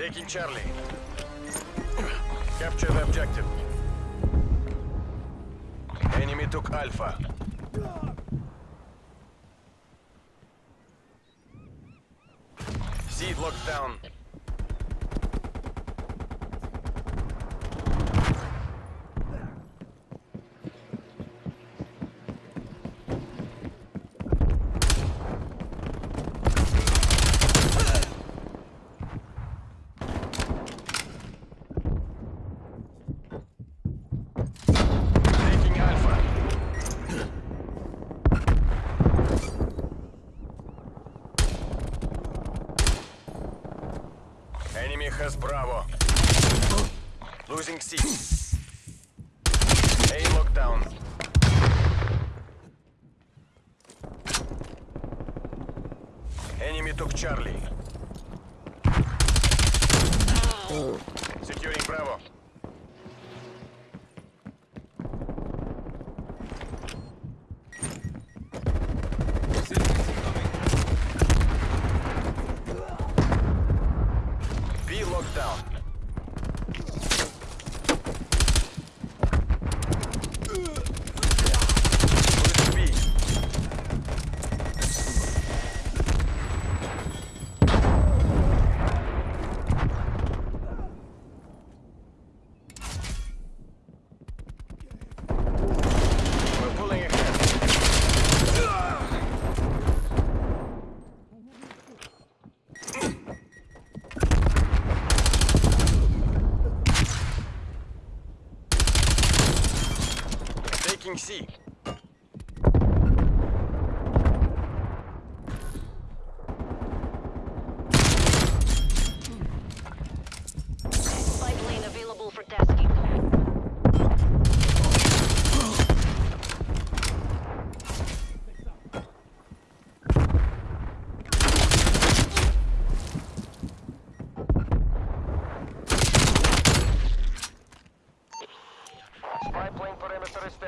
Taking Charlie. Capture the objective. Enemy took Alpha. Seed locked down. Taking Alpha. Enemy has Bravo. Losing C. A lockdown. Enemy took Charlie. Securing Bravo.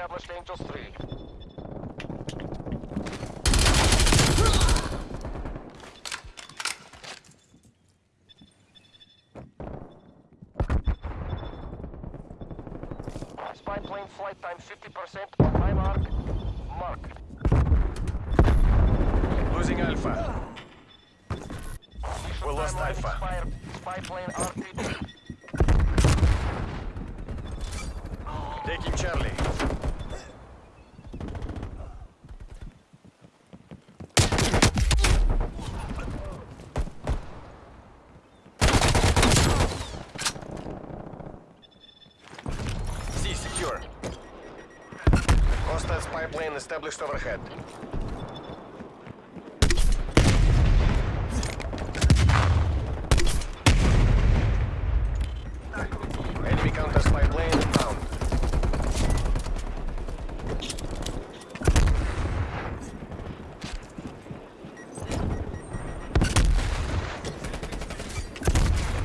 Established, Angels 3. Spy plane flight time 50% on my mark. Mark. Losing Alpha. We lost Alpha. Expired. Spy plane RTB. Taking Charlie. Spy plane established overhead. Enemy counter spy plane inbound.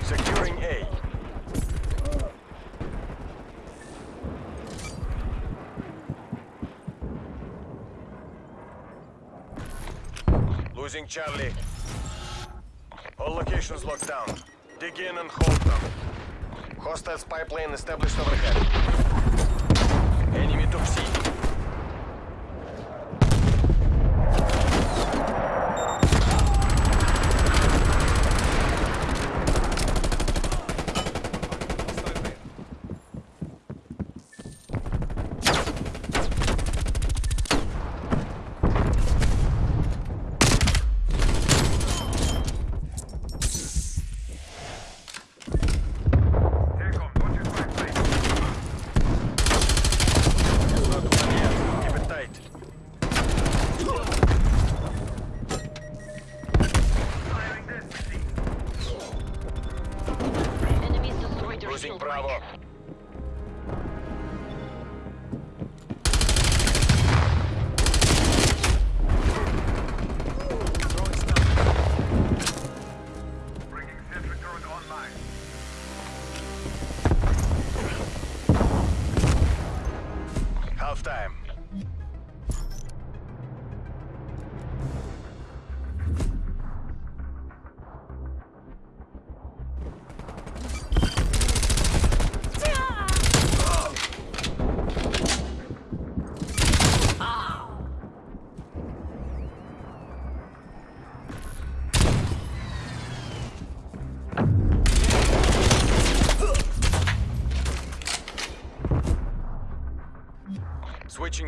Securing A. Losing Charlie. All locations locked down. Dig in and hold them. Hostile pipeline established overhead. Enemy took C.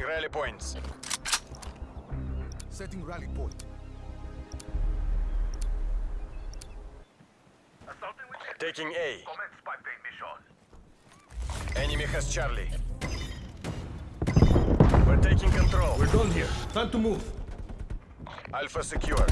rally points. Setting rally point. Assaulting with. Taking A. Commence spy plane mission. Enemy has Charlie. We're taking control. We're done here. Time to move. Alpha secured.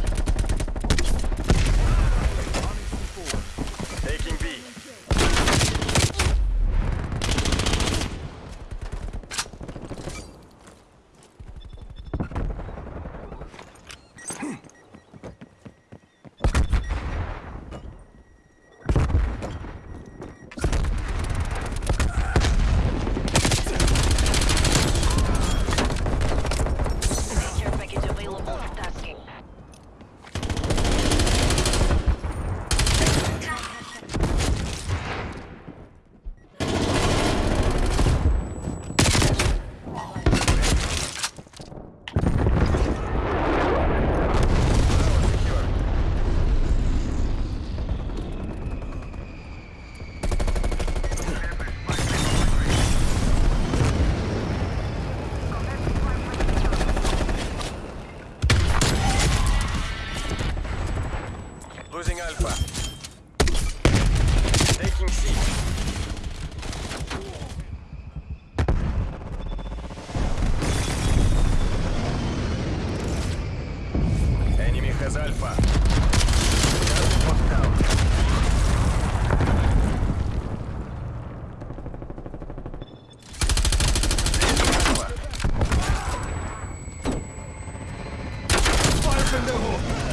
戦だ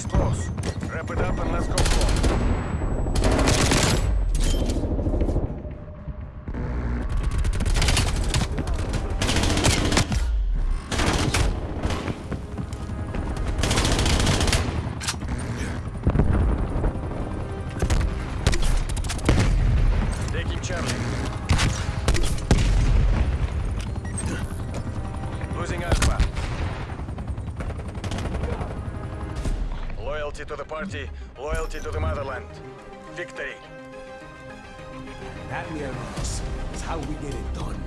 And let's go home. liberty, loyalty to the motherland. Victory. That Admirals is how we get it done.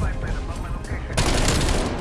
By the location.